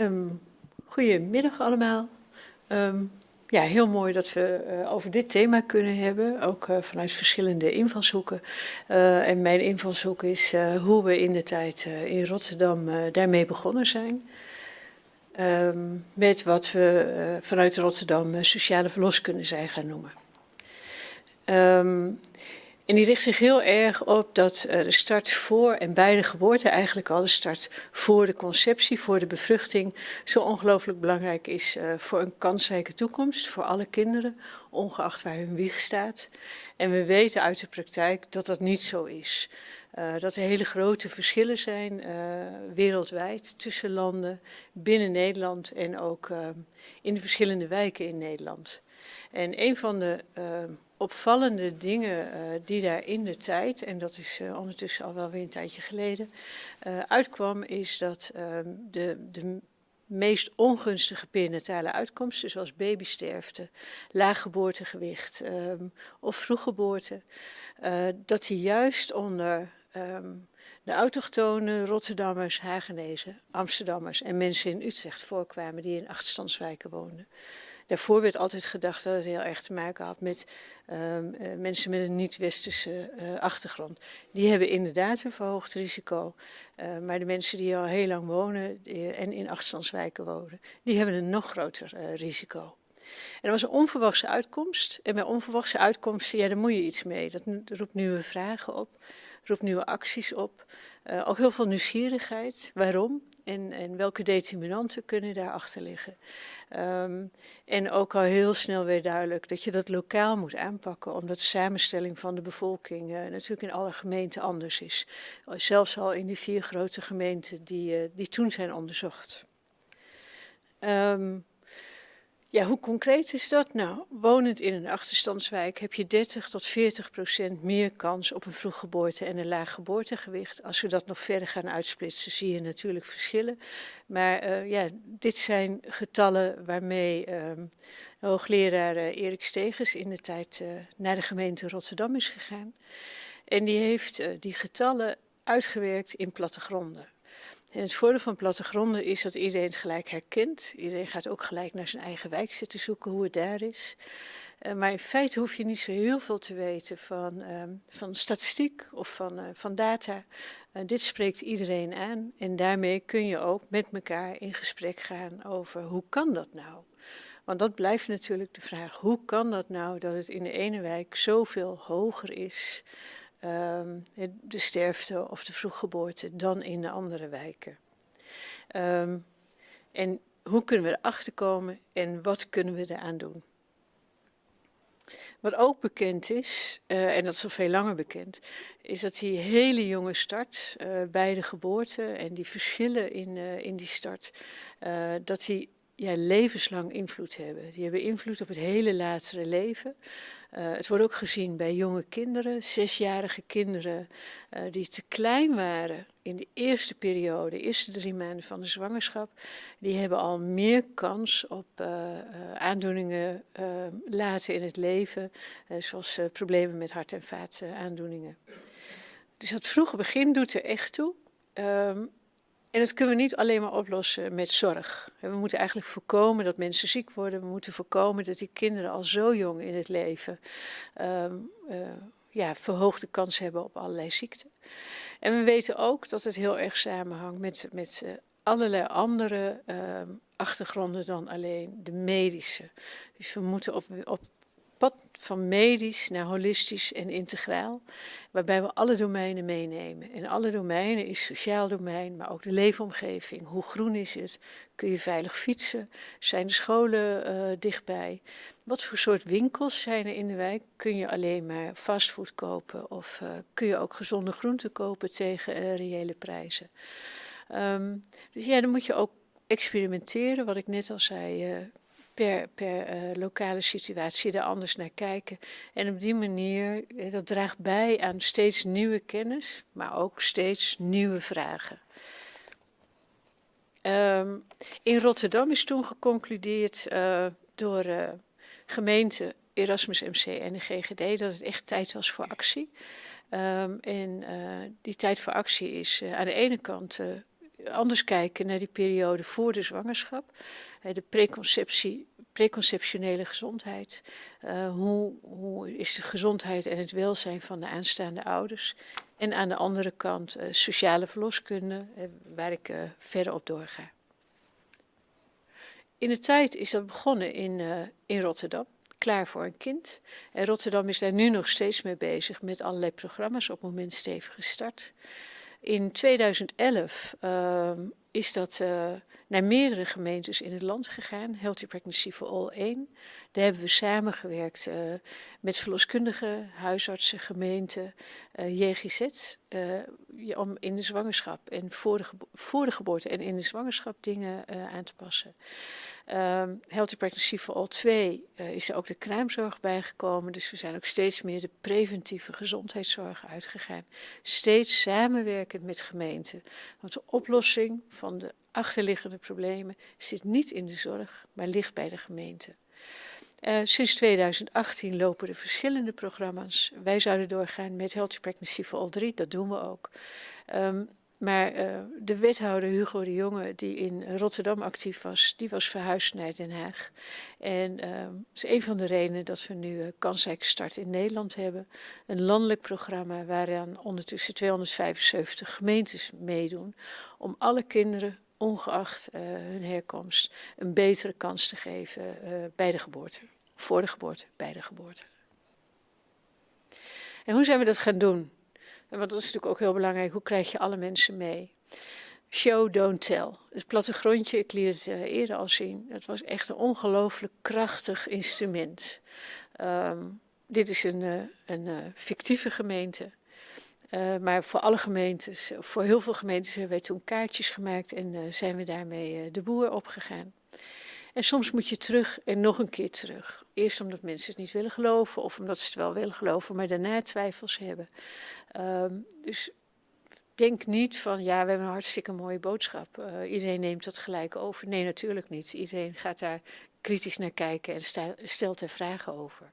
Um, goedemiddag allemaal. Um, ja, heel mooi dat we uh, over dit thema kunnen hebben, ook uh, vanuit verschillende invalshoeken. Uh, en mijn invalshoek is hoe we in de tijd in Rotterdam daarmee begonnen zijn. Um, met wat we vanuit Rotterdam sociale verloskunde zijn gaan noemen. En die richt zich heel erg op dat uh, de start voor en bij de geboorte, eigenlijk al de start voor de conceptie, voor de bevruchting, zo ongelooflijk belangrijk is uh, voor een kansrijke toekomst, voor alle kinderen, ongeacht waar hun wieg staat. En we weten uit de praktijk dat dat niet zo is. Uh, dat er hele grote verschillen zijn wereldwijd tussen landen, binnen Nederland en ook in de verschillende wijken in Nederland. En een van de opvallende dingen uh, die daar in de tijd, en dat is uh, ondertussen al wel weer een tijdje geleden, uh, uitkwam, is dat ehm, de, de meest ongunstige perinatale uitkomsten, zoals babysterfte, laag geboortegewicht um, of vroeggeboorte, dat die juist onder um, de autochtone Rotterdammers, Hagenezen, Amsterdammers en mensen in Utrecht voorkwamen die in achterstandswijken woonden. Daarvoor werd altijd gedacht dat het heel erg te maken had met um, uh, mensen met een niet-westerse uh, achtergrond. Die hebben inderdaad een verhoogd risico. Uh, maar de mensen die al heel lang wonen en in achterstandswijken wonen, die hebben een nog groter risico. En dat was een onverwachte uitkomst. En bij onverwachte uitkomsten, ja, daar moet je iets mee. Dat roept nieuwe vragen op, roept nieuwe acties op. ook heel veel nieuwsgierigheid. Waarom? En, en welke determinanten kunnen daarachter liggen. Um, en ook al heel snel weer duidelijk dat je dat lokaal moet aanpakken, omdat de samenstelling van de bevolking uh, natuurlijk in alle gemeenten anders is. Zelfs al in die vier grote gemeenten die, uh, die toen zijn onderzocht. Um, ja, hoe concreet is dat? Nou, wonend in een achterstandswijk heb je 30 tot 40 procent meer kans op een vroeggeboorte en een laag geboortegewicht. Als we dat nog verder gaan uitsplitsen, zie je natuurlijk verschillen. Maar uh, ja, dit zijn getallen waarmee uh, hoogleraar uh, Erik Stegens in de tijd uh, naar de gemeente Rotterdam is gegaan. En die heeft die getallen uitgewerkt in plattegronden. Het voordeel van plattegronden is dat iedereen het gelijk herkent. Iedereen gaat ook gelijk naar zijn eigen wijk zitten zoeken hoe het daar is. Uh, maar in feite hoef je niet zo heel veel te weten van, uh, van statistiek of van, uh, van data. dit spreekt iedereen aan en daarmee kun je ook met elkaar in gesprek gaan over hoe kan dat nou? Want dat blijft natuurlijk de vraag, hoe kan dat nou dat het in de ene wijk zoveel hoger is um, de sterfte of de vroeggeboorte dan in de andere wijken. Um, en hoe kunnen we erachter komen en wat kunnen we eraan doen? Wat ook bekend is, uh, en dat is al veel langer bekend, is dat die hele jonge start uh, bij de geboorte en die verschillen in, uh, in die start, dat die levenslang invloed hebben. Die hebben invloed op het hele latere leven. Uh, het wordt ook gezien bij jonge kinderen, zesjarige kinderen uh, die te klein waren in de eerste periode, de eerste drie maanden van de zwangerschap. Die hebben al meer kans op uh, aandoeningen later in het leven, zoals problemen met hart- en vaataandoeningen. Dus dat vroege begin doet er echt toe. Um, en dat kunnen we niet alleen maar oplossen met zorg. We moeten eigenlijk voorkomen dat mensen ziek worden. We moeten voorkomen dat die kinderen al zo jong in het leven um, uh, ja, verhoogde kans hebben op allerlei ziekten. En we weten ook dat het heel erg samenhangt met, met uh, allerlei andere uh, achtergronden dan alleen de medische. Dus we moeten op, op pad van medisch naar holistisch en integraal, waarbij we alle domeinen meenemen. En alle domeinen is sociaal domein, maar ook de leefomgeving. Hoe groen is het? Kun je veilig fietsen? Zijn de scholen uh, dichtbij? Wat voor soort winkels zijn er in de wijk? Kun je alleen maar fastfood kopen of uh, kun je ook gezonde groenten kopen tegen uh, reële prijzen? Um, dus ja, dan moet je ook experimenteren, wat ik net al zei, per, per uh, lokale situatie er anders naar kijken. En op die manier, uh, dat draagt bij aan steeds nieuwe kennis, maar ook steeds nieuwe vragen. Um, in Rotterdam is toen geconcludeerd uh, door gemeente Erasmus MC en de GGD dat het echt tijd was voor actie. Um, en die tijd voor actie is aan de ene kant anders kijken naar die periode voor de zwangerschap. de preconceptie, preconceptionele gezondheid. Uh, hoe, hoe, is de gezondheid en het welzijn van de aanstaande ouders? En aan de andere kant uh, sociale verloskunde, uh, waar ik verder op doorga. In de tijd is dat begonnen in, in Rotterdam klaar voor een kind. En Rotterdam is daar nu nog steeds mee bezig met allerlei programma's, op het moment stevig gestart. In 2011 uh, is dat uh, naar meerdere gemeentes in het land gegaan, Healthy Pregnancy for All 1. Daar hebben we samengewerkt uh, met verloskundigen, huisartsen, gemeenten, uh, JGZ, om in de zwangerschap en voor de, geboorte en in de zwangerschap dingen aan te passen. Um, Healthy Pregnancy for All 2 uh, is er ook de kraamzorg bijgekomen. Dus we zijn ook steeds meer de preventieve gezondheidszorg uitgegaan. Steeds samenwerkend met gemeenten. Want de oplossing van de achterliggende problemen zit niet in de zorg, maar ligt bij de gemeente. Uh, sinds 2018 lopen er verschillende programma's. Wij zouden doorgaan met Healthy Pregnancy for All 3, dat doen we ook. Um, maar uh, de wethouder Hugo de Jonge, die in Rotterdam actief was, die was verhuisd naar Den Haag. En dat is een van de redenen dat we nu uh, Kansrijk Start in Nederland hebben. Een landelijk programma waaraan ondertussen 275 gemeentes meedoen. Om alle kinderen, ongeacht hun herkomst, een betere kans te geven bij de geboorte. Voor de geboorte, bij de geboorte. En hoe zijn we dat gaan doen? Want dat is natuurlijk ook heel belangrijk. Hoe krijg je alle mensen mee? Show, don't tell. Het plattegrondje, ik liet het uh, eerder al zien. Het was echt een ongelooflijk krachtig instrument. Um, dit is een, uh, een uh, fictieve gemeente. maar voor alle gemeentes, voor heel veel gemeentes hebben wij toen kaartjes gemaakt en zijn we daarmee de boer opgegaan. En soms moet je terug en nog een keer terug. Eerst omdat mensen het niet willen geloven of omdat ze het wel willen geloven, maar daarna twijfels hebben. Um, dus denk niet van ja, we hebben een hartstikke mooie boodschap. Uh, iedereen neemt dat gelijk over. Nee, natuurlijk niet. Iedereen gaat daar kritisch naar kijken en stelt er vragen over.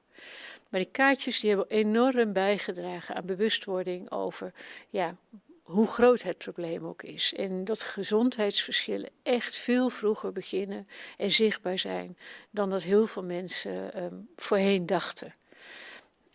Maar die kaartjes die hebben enorm bijgedragen aan bewustwording over ja, hoe groot het probleem ook is. En dat gezondheidsverschillen echt veel vroeger beginnen en zichtbaar zijn dan dat heel veel mensen um, voorheen dachten.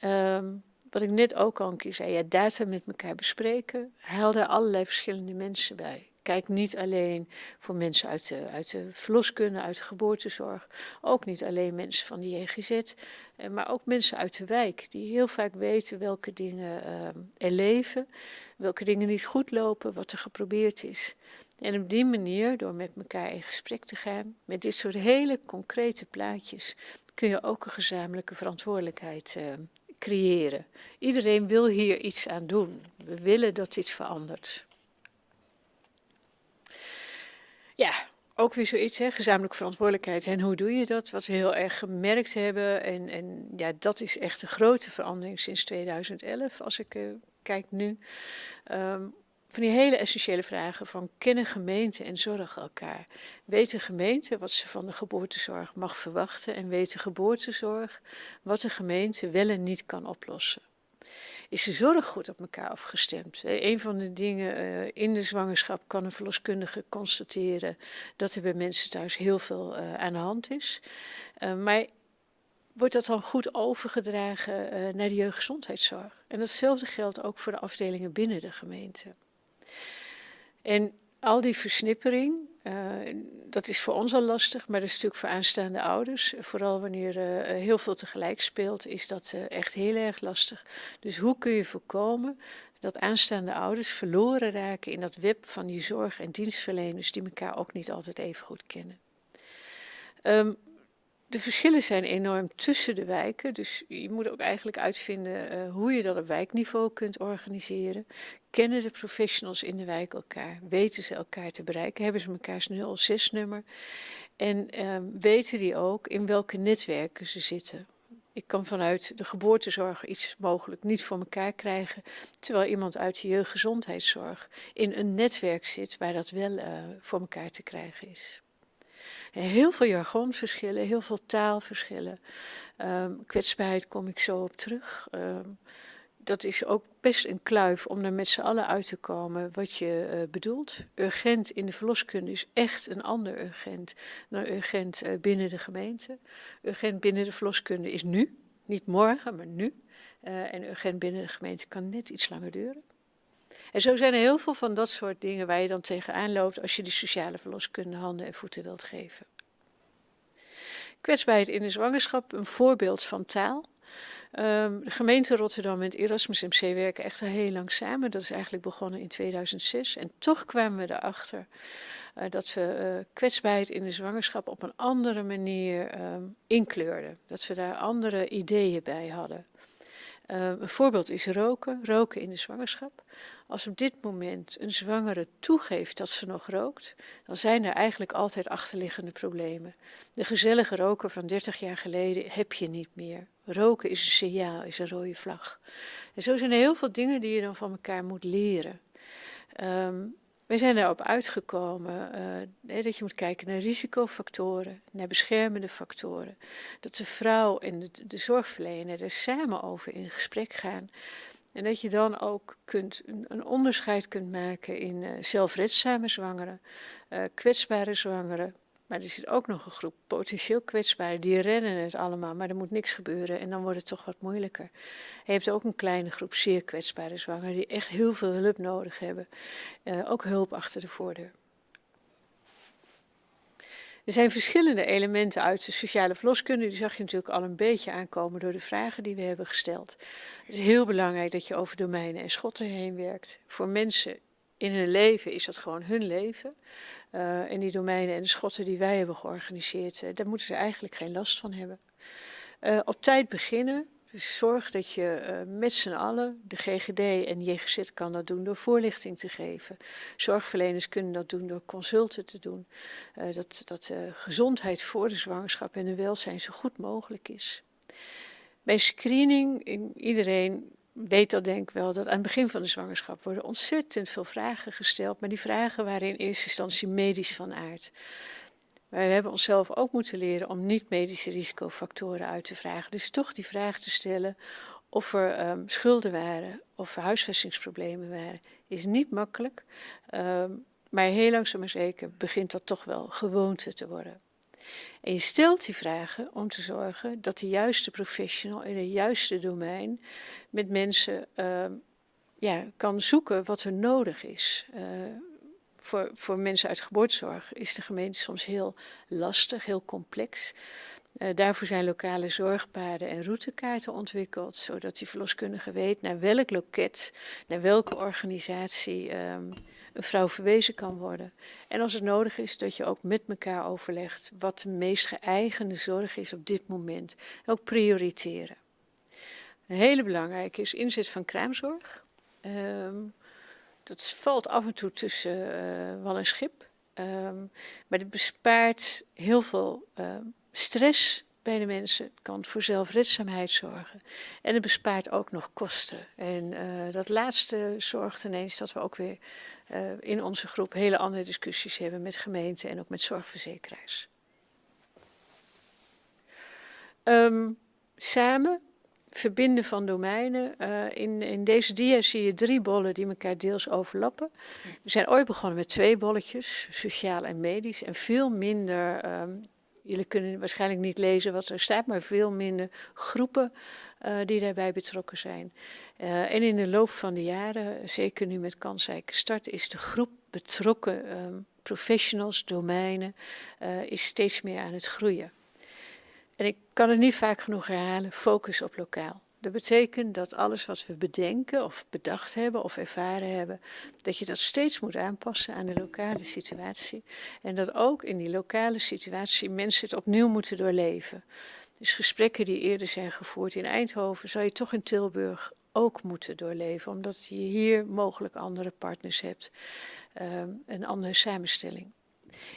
Um, wat ik net ook al een keer zei, ja, data met elkaar bespreken, haal daar allerlei verschillende mensen bij. Kijk niet alleen voor mensen uit de, uit de verloskunde, uit de geboortezorg. Ook niet alleen mensen van de JGZ, eh, maar ook mensen uit de wijk. Die heel vaak weten welke dingen uh, er leven, welke dingen niet goed lopen, wat er geprobeerd is. En op die manier, door met elkaar in gesprek te gaan, met dit soort hele concrete plaatjes, kun je ook een gezamenlijke verantwoordelijkheid uh, creëren. Iedereen wil hier iets aan doen. We willen dat dit verandert. Ja, ook weer zoiets, hè, gezamenlijke verantwoordelijkheid. En hoe doe je dat? Wat we heel erg gemerkt hebben. En, en ja, dat is echt een grote verandering sinds 2011, als ik uh, kijk nu. Um, van die hele essentiële vragen van kennen gemeente en zorg elkaar? Weten gemeente wat ze van de geboortezorg mag verwachten en weten geboortezorg wat de gemeente wel en niet kan oplossen? Is de zorg goed op elkaar afgestemd. Eh, een van de dingen uh, in de zwangerschap kan een verloskundige constateren dat er bij mensen thuis heel veel uh, aan de hand is. Uh, maar wordt dat dan goed overgedragen naar de jeugdgezondheidszorg? En datzelfde geldt ook voor de afdelingen binnen de gemeente. En al die versnippering, uh, dat is voor ons al lastig, maar dat is natuurlijk voor aanstaande ouders. Vooral wanneer uh, heel veel tegelijk speelt, is dat uh, echt heel erg lastig. Dus hoe kun je voorkomen dat aanstaande ouders verloren raken in dat web van die zorg- en dienstverleners die elkaar ook niet altijd even goed kennen? Um, de verschillen zijn enorm tussen de wijken, dus je moet ook eigenlijk uitvinden uh, hoe je dat op wijkniveau kunt organiseren. Kennen de professionals in de wijk elkaar? Weten ze elkaar te bereiken? Hebben ze mekaars 06-nummer? En uh, weten die ook in welke netwerken ze zitten? Ik kan vanuit de geboortezorg iets mogelijk niet voor elkaar krijgen, terwijl iemand uit de jeugdgezondheidszorg in een netwerk zit waar dat wel uh, voor elkaar te krijgen is. Heel veel jargonverschillen, heel veel taalverschillen. Um, kwetsbaarheid kom ik zo op terug. Um, dat is ook best een kluif om er met z'n allen uit te komen wat je uh, bedoelt. Urgent in de verloskunde is echt een ander urgent dan urgent uh, binnen de gemeente. Urgent binnen de verloskunde is nu, niet morgen, maar nu. Uh, en urgent binnen de gemeente kan net iets langer duren. En zo zijn er heel veel van dat soort dingen waar je dan tegenaan loopt als je de sociale verloskunde handen en voeten wilt geven. Kwetsbaarheid in de zwangerschap, een voorbeeld van taal. Um, de gemeente Rotterdam en Erasmus MC werken echt heel lang samen. Dat is eigenlijk begonnen in 2006. En toch kwamen we erachter uh, dat we uh, kwetsbaarheid in de zwangerschap op een andere manier um, inkleurden. Dat we daar andere ideeën bij hadden. Uh, een voorbeeld is roken, roken in de zwangerschap. Als op dit moment een zwangere toegeeft dat ze nog rookt, dan zijn er eigenlijk altijd achterliggende problemen. De gezellige roker van 30 jaar geleden heb je niet meer. Roken is een signaal, is een rode vlag. En zo zijn er heel veel dingen die je dan van elkaar moet leren. Um, wij zijn daarop uitgekomen uh, dat je moet kijken naar risicofactoren, naar beschermende factoren. Dat de vrouw en de, zorgverlener er samen over in gesprek gaan. En dat je dan ook kunt, een, onderscheid kunt maken in uh, zelfredzame zwangeren, uh, kwetsbare zwangeren, maar er zit ook nog een groep potentieel kwetsbaren, die rennen het allemaal, maar er moet niks gebeuren en dan wordt het toch wat moeilijker. je hebt ook een kleine groep zeer kwetsbare zwangeren die echt heel veel hulp nodig hebben. Uh, ook hulp achter de voordeur. Er zijn verschillende elementen uit de sociale verloskunde, die zag je natuurlijk al een beetje aankomen door de vragen die we hebben gesteld. Het is heel belangrijk dat je over domeinen en schotten heen werkt. Voor mensen in hun leven is dat gewoon hun leven. Uh, en die domeinen en de schotten die wij hebben georganiseerd, uh, daar moeten ze eigenlijk geen last van hebben. Uh, op tijd beginnen. Dus zorg dat je met z'n allen, de GGD en JGZ kan dat doen door voorlichting te geven. Zorgverleners kunnen dat doen door consulten te doen. dat dat gezondheid voor de zwangerschap en de welzijn zo goed mogelijk is. Bij screening, iedereen weet dat denk ik wel, dat aan het begin van de zwangerschap worden ontzettend veel vragen gesteld. Maar die vragen waren in eerste instantie medisch van aard. Maar we hebben onszelf ook moeten leren om niet-medische risicofactoren uit te vragen. Dus toch die vraag te stellen of er um, schulden waren of huisvestingsproblemen waren, is niet makkelijk. Um, maar heel langzaam maar zeker begint dat toch wel gewoonte te worden. En je stelt die vragen om te zorgen dat de juiste professional in het juiste domein met mensen uh, ja, kan zoeken wat er nodig is. Uh, voor, voor mensen uit geboortezorg is de gemeente soms heel lastig, heel complex. Uh, daarvoor zijn lokale zorgpaden en routekaarten ontwikkeld, zodat die verloskundige weet naar welk loket, naar welke organisatie um, een vrouw verwezen kan worden. En als het nodig is, dat je ook met elkaar overlegt wat de meest geëigende zorg is op dit moment. Ook prioriteren. Een hele belangrijke is inzet van kraamzorg. Um, dat valt af en toe tussen uh, wal en schip. Um, maar het bespaart heel veel uh, stress bij de mensen. Het kan voor zelfredzaamheid zorgen. En het bespaart ook nog kosten. En uh, dat laatste zorgt ineens dat we ook weer in onze groep hele andere discussies hebben met gemeenten en ook met zorgverzekeraars. Um, samen verbinden van domeinen. Uh, in, in deze dia zie je drie bollen die elkaar deels overlappen. We zijn ooit begonnen met twee bolletjes, sociaal en medisch, en veel minder um, Jullie kunnen waarschijnlijk niet lezen wat er staat, maar veel minder groepen uh, die daarbij betrokken zijn. Uh, en in de loop van de jaren, zeker nu met kansrijke start, is de groep betrokken um, professionals, domeinen, uh, is steeds meer aan het groeien. En ik kan het niet vaak genoeg herhalen, focus op lokaal. Dat betekent dat alles wat we bedenken of bedacht hebben of ervaren hebben, dat je dat steeds moet aanpassen aan de lokale situatie. En dat ook in die lokale situatie mensen het opnieuw moeten doorleven. Dus gesprekken die eerder zijn gevoerd in Eindhoven, zou je toch in Tilburg ook moeten doorleven, omdat je hier mogelijk andere partners hebt, um, een andere samenstelling.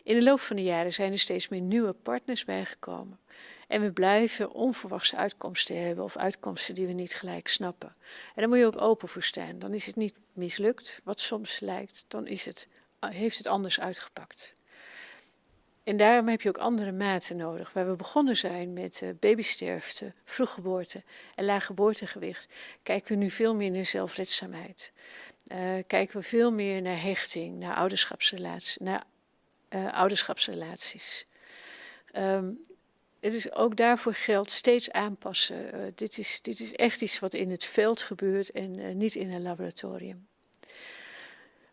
In de loop van de jaren zijn er steeds meer nieuwe partners bijgekomen. En we blijven onverwachte uitkomsten hebben of uitkomsten die we niet gelijk snappen. En daar moet je ook open voor staan. Dan is het niet mislukt, wat soms lijkt, dan is het, heeft het anders uitgepakt. En daarom heb je ook andere maten nodig. Waar we begonnen zijn met uh, babysterfte, vroeggeboorte en laag geboortegewicht, kijken we nu veel meer naar zelfredzaamheid. Uh, kijken we veel meer naar hechting, naar ouderschapsrelaties. Naar, uh, ouderschapsrelaties. Um, is ook daarvoor geldt steeds aanpassen. Uh, dit, is, dit is echt iets wat in het veld gebeurt en niet in een laboratorium.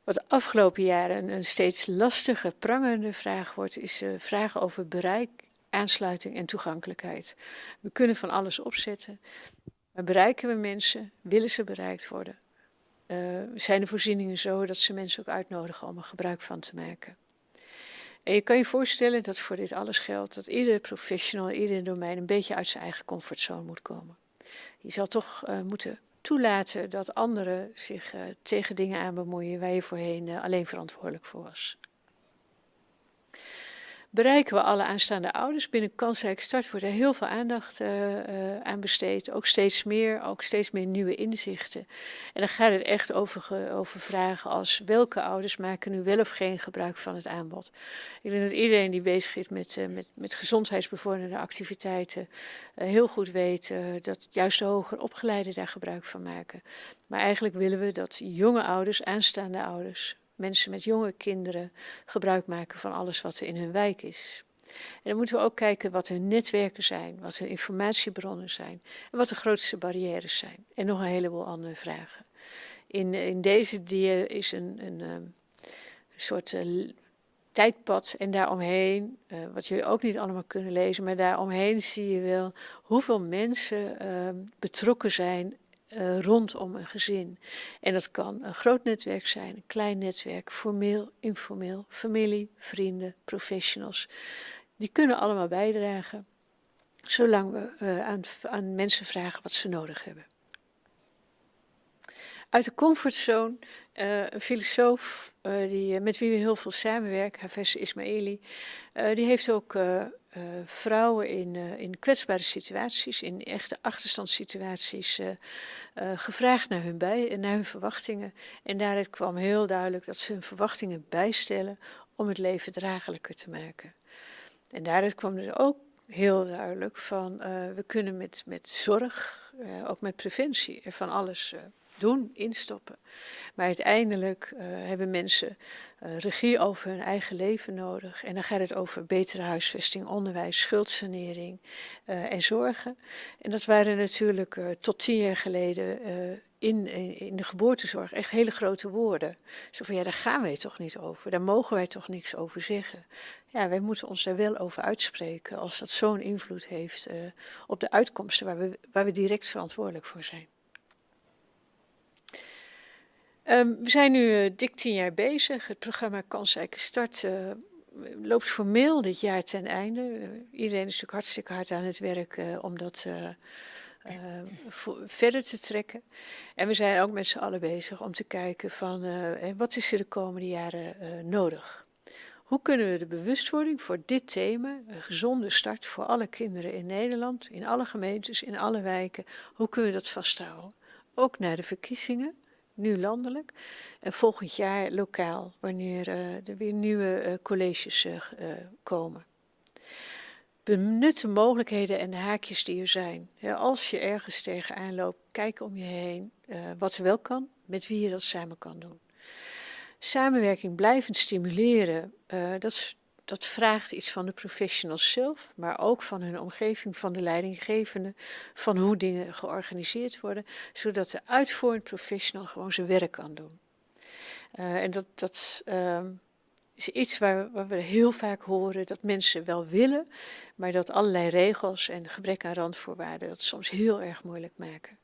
Wat de afgelopen jaren een steeds lastiger, prangende vraag wordt, is uh, vragen over bereik, aansluiting en toegankelijkheid. We kunnen van alles opzetten, maar bereiken we mensen? Willen ze bereikt worden? Zijn de voorzieningen zo dat ze mensen ook uitnodigen om er gebruik van te maken? En je kan je voorstellen dat voor dit alles geldt dat iedere professional, ieder domein een beetje uit zijn eigen comfortzone moet komen. Je zal toch uh, moeten toelaten dat anderen zich uh, tegen dingen aan bemoeien waar je voorheen uh, alleen verantwoordelijk voor was. Bereiken we alle aanstaande ouders? Binnen Kansrijk Start wordt er heel veel aandacht uh, aan besteed. Ook steeds meer, ook steeds meer nieuwe inzichten. En dan gaat het echt over, over vragen als welke ouders maken nu wel of geen gebruik van het aanbod. Ik denk dat iedereen die bezig is met, uh, met, met gezondheidsbevorderende activiteiten heel goed weet dat juist de hoger opgeleiden daar gebruik van maken. Maar eigenlijk willen we dat jonge ouders, aanstaande ouders, mensen met jonge kinderen gebruik maken van alles wat er in hun wijk is. En dan moeten we ook kijken wat hun netwerken zijn, wat hun informatiebronnen zijn en wat de grootste barrières zijn. En nog een heleboel andere vragen. In, in deze dia is een, een, ehm, soort uh, tijdpad en daaromheen, uh, wat jullie ook niet allemaal kunnen lezen, maar daaromheen zie je wel hoeveel mensen uh, betrokken zijn uh, rondom een gezin. En dat kan een groot netwerk zijn, een klein netwerk, formeel, informeel, familie, vrienden, professionals. Die kunnen allemaal bijdragen, zolang we uh, aan, aan mensen vragen wat ze nodig hebben. Uit de comfortzone, uh, een filosoof uh, die, met wie we heel veel samenwerken, Hafez Ismaili, die heeft ook vrouwen in, in kwetsbare situaties, in echte achterstandssituaties, gevraagd naar hun, bij, naar hun verwachtingen. En daaruit kwam heel duidelijk dat ze hun verwachtingen bijstellen om het leven draaglijker te maken. En daaruit kwam er ook heel duidelijk van, we kunnen met, met zorg, ook met preventie, van alles doen, instoppen. Maar uiteindelijk uh, hebben mensen uh, regie over hun eigen leven nodig. En dan gaat het over betere huisvesting, onderwijs, schuldsanering uh, en zorgen. En dat waren natuurlijk tot tien jaar geleden in, in, de geboortezorg echt hele grote woorden. Zo van ja, daar gaan wij toch niet over, daar mogen wij toch niks over zeggen. Ja, wij moeten ons daar wel over uitspreken als dat zo'n invloed heeft op de uitkomsten waar we, waar we direct verantwoordelijk voor zijn. Um, we zijn nu uh, dik tien jaar bezig. Het programma Kansrijke Start uh, loopt formeel dit jaar ten einde. Uh, iedereen is natuurlijk hartstikke hard aan het werk om dat verder te trekken. En we zijn ook met z'n allen bezig om te kijken van wat is er de komende jaren nodig. Hoe kunnen we de bewustwording voor dit thema, een gezonde start voor alle kinderen in Nederland, in alle gemeentes, in alle wijken, hoe kunnen we dat vasthouden? Ook na de verkiezingen nu landelijk. En volgend jaar lokaal, wanneer uh, er weer nieuwe uh, colleges uh, komen. Benut de mogelijkheden en de haakjes die er zijn. Als je ergens tegenaan loopt, kijk om je heen wat er wel kan, met wie je dat samen kan doen. Samenwerking blijvend stimuleren, dat is dat vraagt iets van de professionals zelf, maar ook van hun omgeving, van de leidinggevende, van hoe dingen georganiseerd worden, zodat de uitvoerend professional gewoon zijn werk kan doen. Uh, en dat, dat uh, is iets waar, waar, we heel vaak horen dat mensen wel willen, maar dat allerlei regels en gebrek aan randvoorwaarden dat soms heel erg moeilijk maken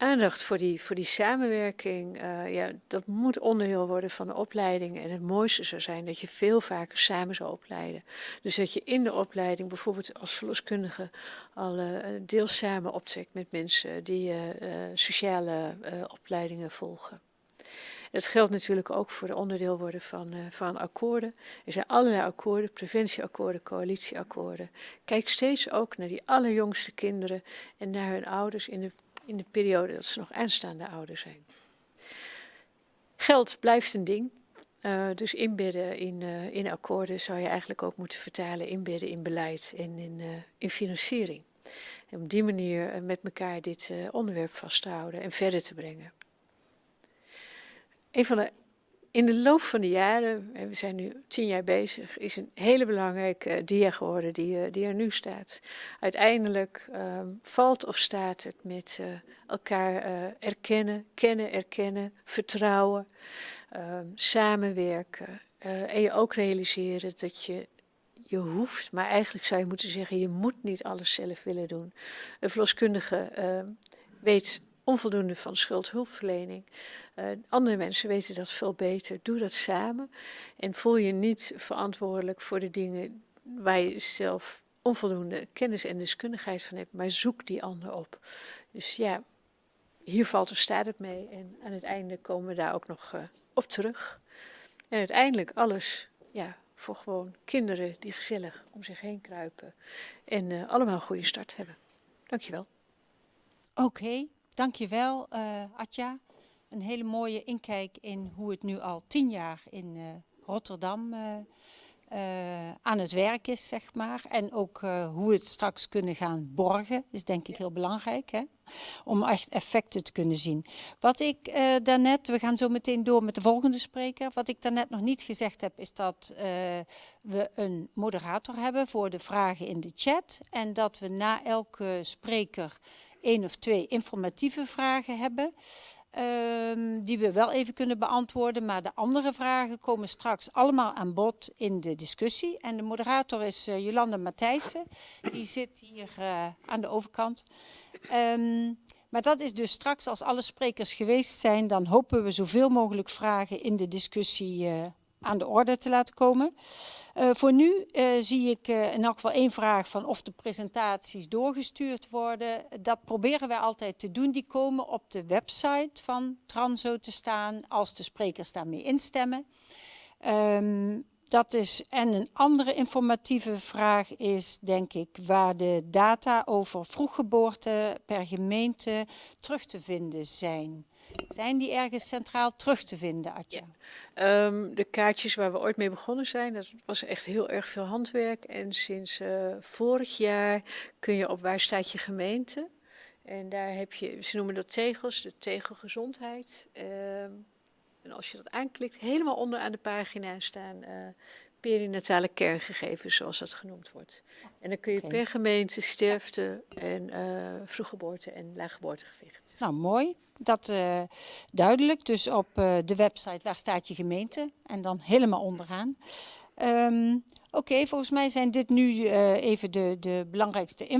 aandacht voor die, voor die samenwerking, uh, ja, dat moet onderdeel worden van de opleiding. En het mooiste zou zijn dat je veel vaker samen zou opleiden. Dus dat je in de opleiding bijvoorbeeld als verloskundige al uh, deels samen optrekt met mensen die uh, sociale opleidingen volgen. Dat geldt natuurlijk ook voor de onderdeel worden van, van akkoorden. Er zijn allerlei akkoorden, preventieakkoorden, coalitieakkoorden. Kijk steeds ook naar die allerjongste kinderen en naar hun ouders in de in de periode dat ze nog aanstaande ouder zijn. Geld blijft een ding. Uh, dus inbedden in, uh, in akkoorden zou je eigenlijk ook moeten vertalen, inbedden in beleid en in, uh, in financiering. En op die manier met elkaar dit onderwerp vast te houden en verder te brengen. Een van de in de loop van de jaren, en we zijn nu tien jaar bezig, is een hele belangrijke dia geworden die, die er nu staat. Uiteindelijk um, valt of staat het met uh, elkaar erkennen, kennen, erkennen, vertrouwen, um, samenwerken. En je ook realiseren dat je je hoeft, maar eigenlijk zou je moeten zeggen, je moet niet alles zelf willen doen. Een verloskundige uh, weet onvoldoende van schuldhulpverlening. Uh, andere mensen weten dat veel beter. Doe dat samen en voel je niet verantwoordelijk voor de dingen waar je zelf onvoldoende kennis en deskundigheid van hebt, maar zoek die ander op. Dus ja, hier valt of staat mee en aan het einde komen we daar ook nog uh, op terug. En uiteindelijk alles ja, voor gewoon kinderen die gezellig om zich heen kruipen en uh, allemaal een goede start hebben. Dankjewel. Oké. Dankjewel, uh, Atja. Een hele mooie inkijk in hoe het nu al tien jaar in uh, Rotterdam uh, uh, aan het werk is, zeg maar. En ook hoe we het straks kunnen gaan borgen, is denk ik heel belangrijk. Hè? Om echt effecten te kunnen zien. Wat ik daarnet, we gaan zo meteen door met de volgende spreker. Wat ik daarnet nog niet gezegd heb, is dat we een moderator hebben voor de vragen in de chat. En dat we na elke spreker één of twee informatieve vragen hebben. Um, die we wel even kunnen beantwoorden. Maar de andere vragen komen straks allemaal aan bod in de discussie. En de moderator is uh, Jolanda Matthijssen. Die zit hier uh, aan de overkant. Um, maar dat is dus straks, als alle sprekers geweest zijn, dan hopen we zoveel mogelijk vragen in de discussie uh, aan de orde te laten komen. Uh, voor nu uh, zie ik uh, in elk geval één vraag van of de presentaties doorgestuurd worden. Dat proberen wij altijd te doen. Die komen op de website van Transo te staan als de sprekers daarmee instemmen. Um, dat is, en een andere informatieve vraag is, denk ik, waar de data over vroeggeboorte per gemeente terug te vinden zijn. Zijn die ergens centraal terug te vinden, Atja? Ja. Um, de kaartjes waar we ooit mee begonnen zijn, dat was echt heel erg veel handwerk. En sinds uh, vorig jaar kun je op Waar staat je gemeente? En daar heb je, ze noemen dat tegels, de tegelgezondheid. Um, en als je dat aanklikt, helemaal onder aan de pagina staan uh, perinatale kerngegevens, zoals dat genoemd wordt. En dan kun je okay. per gemeente sterfte en uh, vroeggeboorte en laaggeboortegewicht. Nou, mooi. Dat uh, duidelijk. Dus op uh, de website, waar staat je gemeente? En dan helemaal onderaan. Um, Oké, okay, volgens mij zijn dit nu even de, de belangrijkste informatie.